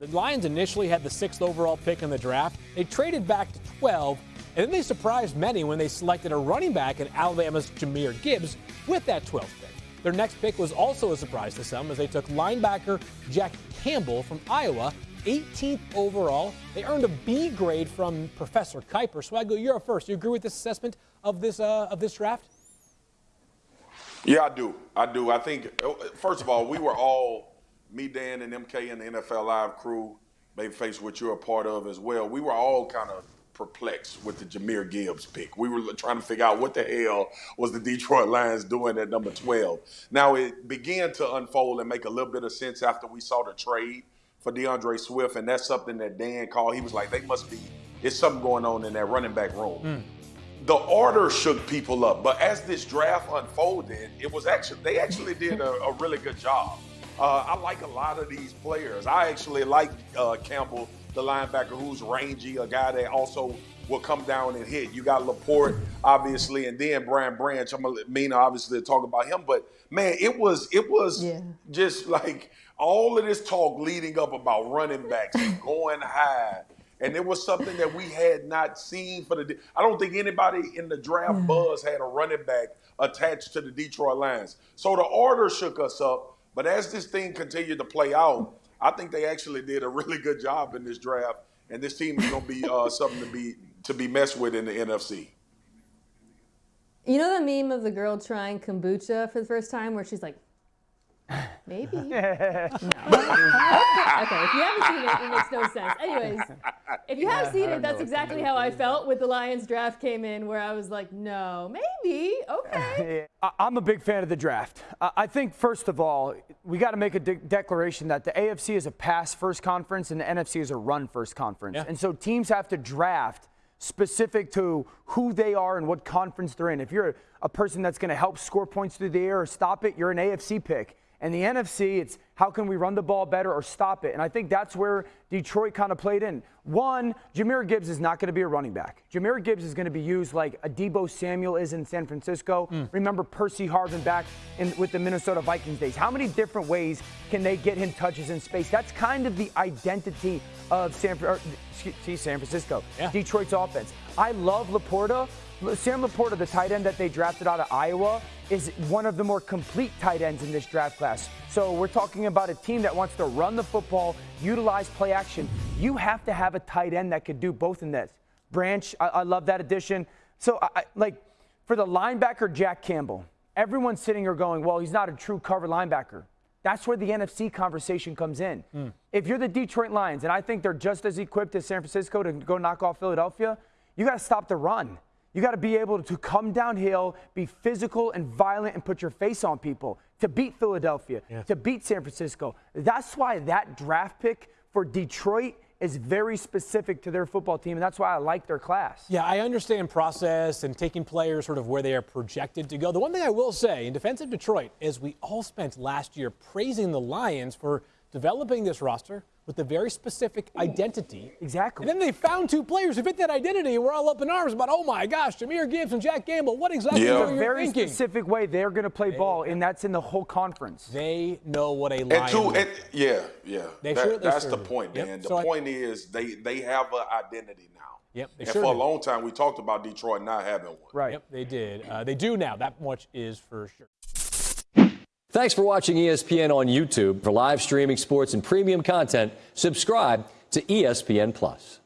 The Lions initially had the sixth overall pick in the draft. They traded back to 12, and then they surprised many when they selected a running back in Alabama's Jahmyr Gibbs with that 12th pick. Their next pick was also a surprise to some as they took linebacker Jack Campbell from Iowa, 18th overall. They earned a B grade from Professor Kiper. Swagu, you're up first. You agree with this assessment of this uh, of this draft? Yeah, I do. I do. I think first of all, we were all me, Dan, and MK and the NFL Live crew, Babyface, which you're a part of as well, we were all kind of perplexed with the Jahmyr Gibbs pick. We were trying to figure out what the hell was the Detroit Lions doing at number 12. Now, it began to unfold and make a little bit of sense after we saw the trade for D'Andre Swift, and that's something that Dan called. He was like, they must be, it's something going on in that running back room. Mm. The order shook people up, but as this draft unfolded, it was actually, they actually did a, a really good job. Uh, I like a lot of these players. I actually like uh, Campbell, the linebacker, who's rangy, a guy that also will come down and hit. You got Laporta, obviously, and then Brian Branch. I'm gonna mean obviously to talk about him, but man, it was it was yeah. just like all of this talk leading up about running backs and going high. And it was something that we had not seen for the. I don't think anybody in the draft buzz had a running back attached to the Detroit Lions. So the order shook us up. But as this thing continued to play out, I think they actually did a really good job in this draft, and this team is going to be uh, something to be to be messed with in the NFC. You know the meme of the girl trying kombucha for the first time, where she's like, Maybe. no. okay. okay. If you haven't seen it, it makes no sense. Anyways, if you have yeah, seen it, that's exactly how I felt with the Lions draft came in, where I was like, no, maybe, okay. I'm a big fan of the draft. I think, first of all, we got to make a de- declaration that the AFC is a pass first conference and the NFC is a run first conference. Yeah. And so teams have to draft specific to who they are and what conference they're in. If you're a, a person that's going to help score points through the air or stop it, you're an AFC pick. And the NFC, it's how can we run the ball better or stop it? And I think that's where Detroit kind of played in. One, Jahmyr Gibbs is not going to be a running back. Jahmyr Gibbs is going to be used like a Deebo Samuel is in San Francisco. Mm. Remember Percy Harvin back in, with the Minnesota Vikings days. How many different ways can they get him touches in space? That's kind of the identity of San, or, San Francisco, yeah. Detroit's offense. I love Laporta. Sam Laporta, the tight end that they drafted out of Iowa, is one of the more complete tight ends in this draft class. So we're talking about a team that wants to run the football, utilize play action. You have to have a tight end that could do both in this. Branch, I, I love that addition. So, I, like, for the linebacker, Jack Campbell, everyone's sitting here going, well, he's not a true cover linebacker. That's where the NFC conversation comes in. Mm. If you're the Detroit Lions, and I think they're just as equipped as San Francisco to go knock off Philadelphia, you got to stop the run. You got to be able to come downhill, be physical and violent, and put your face on people to beat Philadelphia, yeah. to beat San Francisco. That's why that draft pick for Detroit is very specific to their football team, and that's why I like their class. Yeah, I understand process and taking players sort of where they are projected to go. The one thing I will say in defense of Detroit is we all spent last year praising the Lions for developing this roster with a very specific identity. Exactly. And then they found two players who fit that identity, and we're all up in arms about, oh my gosh, Jahmyr Gibbs and Jack Campbell. What exactly yeah. are you very thinking? specific way they're going to play they, ball, and that's in the whole conference. They know what a lion. And two, and, yeah, yeah. They that, sure, that's the point, man. Yep. The so point I, is they they have an identity now. Yep, and sure for do. a long time, we talked about Detroit not having one. Right. Yep, they did. Uh, they do now. That much is for sure. Thanks for watching ESPN on YouTube. For live streaming sports and premium content, subscribe to ESPN Plus.